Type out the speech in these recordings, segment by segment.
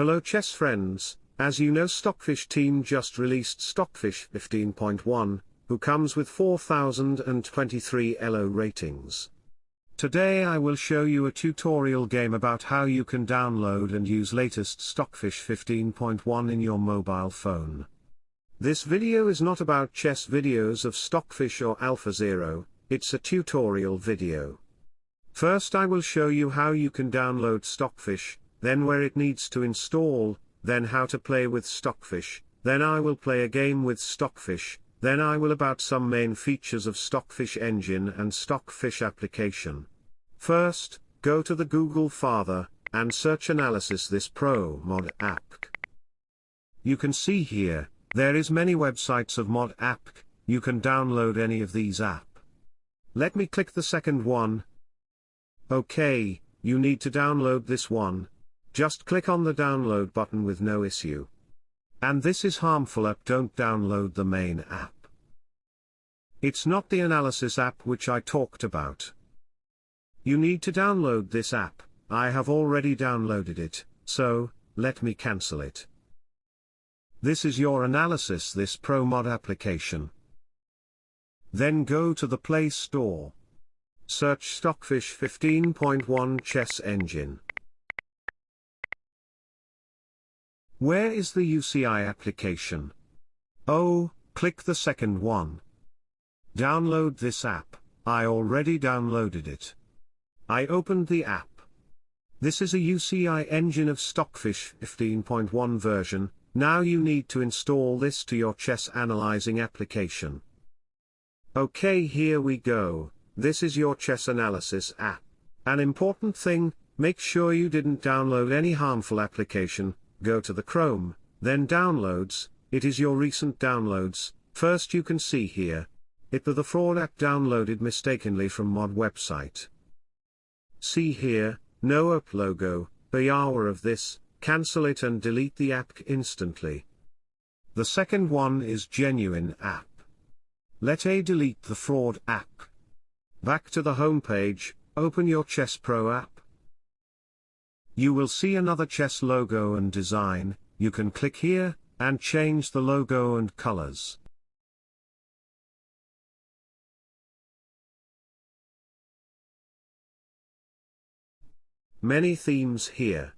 Hello chess friends, as you know Stockfish team just released Stockfish 15.1, who comes with 4023 ELO ratings. Today I will show you a tutorial game about how you can download and use latest Stockfish 15.1 in your mobile phone. This video is not about chess videos of Stockfish or AlphaZero, it's a tutorial video. First I will show you how you can download Stockfish, then where it needs to install, then how to play with Stockfish, then I will play a game with Stockfish, then I will about some main features of Stockfish engine and Stockfish application. First, go to the Google Father, and search Analyze This Pro mod app. You can see here, there is many websites of mod app, you can download any of these app. Let me click the second one. Okay, you need to download this one, just click on the download button with no issue. And this is harmful app don't download the main app. It's not the analysis app which I talked about. You need to download this app, I have already downloaded it, so, let me cancel it. This is your Analyze This ProMod application. Then go to the Play Store. Search Stockfish 15.1 Chess Engine. Where is the UCI application? Oh, click the second one. Download this app, I already downloaded it. I opened the app. This is a UCI engine of Stockfish 15.1 version, now you need to install this to your chess analyzing application. Okay here we go, this is your chess analysis app. An important thing, make sure you didn't download any harmful application, go to the Chrome, then Downloads, it is your recent downloads, first you can see here. It the fraud app downloaded mistakenly from mod website. See here, no app logo, the hour of this, cancel it and delete the app instantly. The second one is genuine app. Let A delete the fraud app. Back to the homepage, open your Chess Pro app. You will see another chess logo and design, you can click here, and change the logo and colors. Many themes here.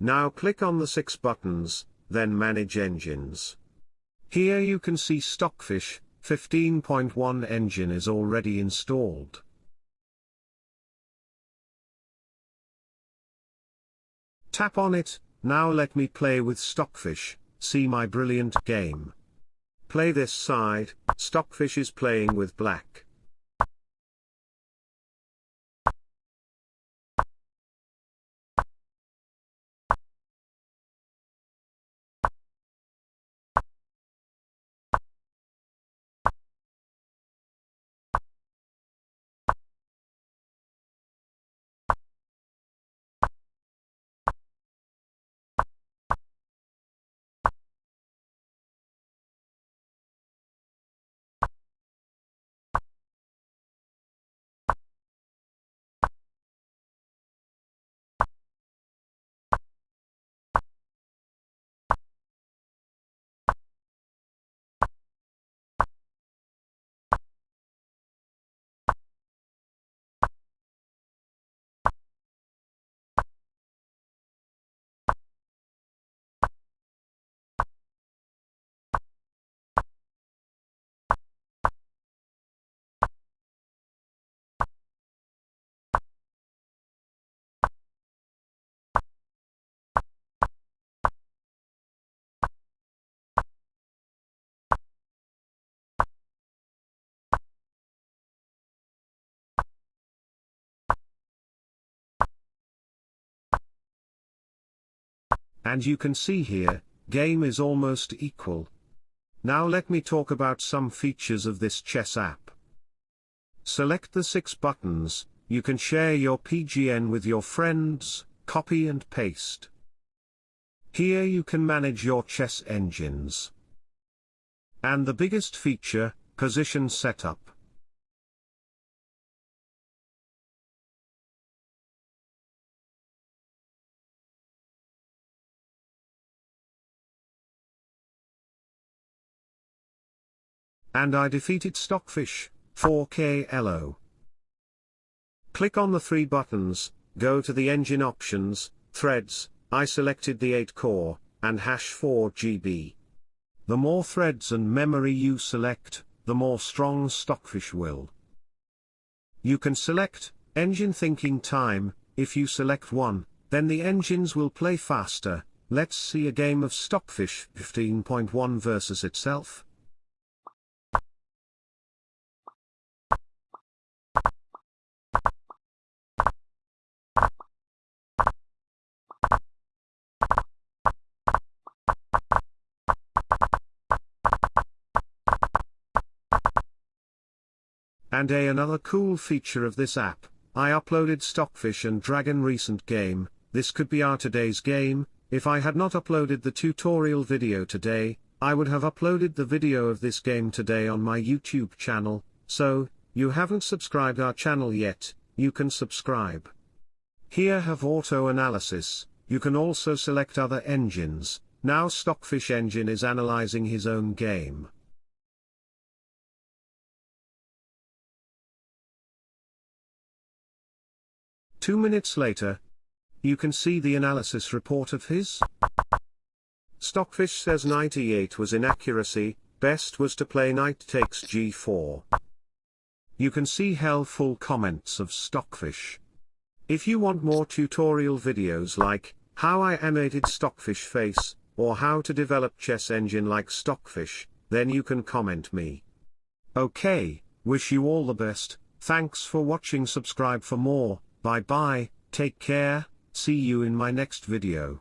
Now click on the six buttons, then Manage Engines. Here you can see Stockfish, 15.1 engine is already installed. Tap on it, now let me play with Stockfish, see my brilliant game. Play this side, Stockfish is playing with black. And you can see here, game is almost equal. Now let me talk about some features of this chess app. Select the six buttons, you can share your PGN with your friends, copy and paste. Here you can manage your chess engines. And the biggest feature, position setup. And I defeated Stockfish, 4K LO. Click on the three buttons, go to the engine options, threads, I selected the 8 core, and hash 4 GB. The more threads and memory you select, the more strong Stockfish will. You can select, engine thinking time, if you select one, then the engines will play faster, let's see a game of Stockfish 15.1 versus itself. And a another cool feature of this app, I uploaded Stockfish and Dragon recent game, this could be our today's game, if I had not uploaded the tutorial video today, I would have uploaded the video of this game today on my YouTube channel, so, you haven't subscribed our channel yet, you can subscribe. Here have auto analysis, you can also select other engines, now Stockfish engine is analyzing his own game. Two minutes later, you can see the analysis report of his. Stockfish says 98 was inaccuracy, best was to play knight takes g4. You can see helpful comments of Stockfish. If you want more tutorial videos like, how I animated Stockfish face, or how to develop chess engine like Stockfish, then you can comment me. Okay, wish you all the best, thanks for watching subscribe for more, bye bye, take care, see you in my next video.